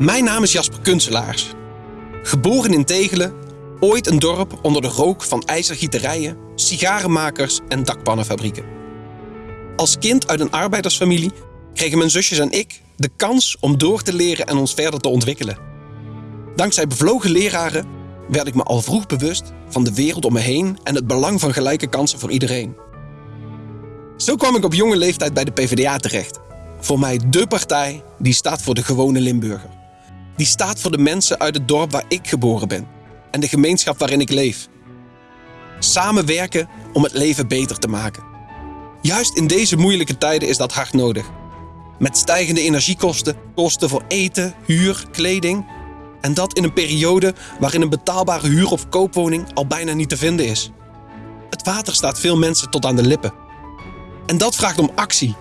Mijn naam is Jasper Kunselaars. Geboren in Tegelen, ooit een dorp onder de rook van ijzergieterijen, sigarenmakers en dakpannenfabrieken. Als kind uit een arbeidersfamilie kregen mijn zusjes en ik de kans om door te leren en ons verder te ontwikkelen. Dankzij bevlogen leraren werd ik me al vroeg bewust van de wereld om me heen en het belang van gelijke kansen voor iedereen. Zo kwam ik op jonge leeftijd bij de PvdA terecht. Voor mij dé partij die staat voor de gewone Limburger. Die staat voor de mensen uit het dorp waar ik geboren ben en de gemeenschap waarin ik leef. Samenwerken om het leven beter te maken. Juist in deze moeilijke tijden is dat hard nodig. Met stijgende energiekosten, kosten voor eten, huur, kleding. En dat in een periode waarin een betaalbare huur- of koopwoning al bijna niet te vinden is. Het water staat veel mensen tot aan de lippen. En dat vraagt om actie.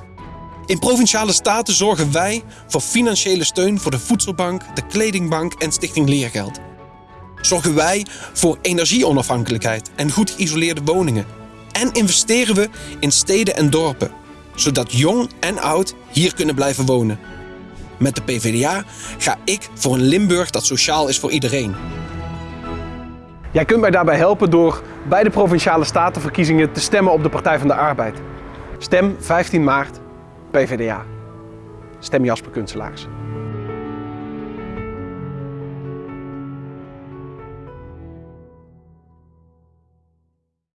In provinciale staten zorgen wij voor financiële steun voor de voedselbank, de kledingbank en Stichting Leergeld. Zorgen wij voor energieonafhankelijkheid en goed geïsoleerde woningen. En investeren we in steden en dorpen, zodat jong en oud hier kunnen blijven wonen. Met de PvdA ga ik voor een Limburg dat sociaal is voor iedereen. Jij kunt mij daarbij helpen door bij de Provinciale Statenverkiezingen te stemmen op de Partij van de Arbeid. Stem 15 maart PvdA. Stem Jasper Kunstelaars.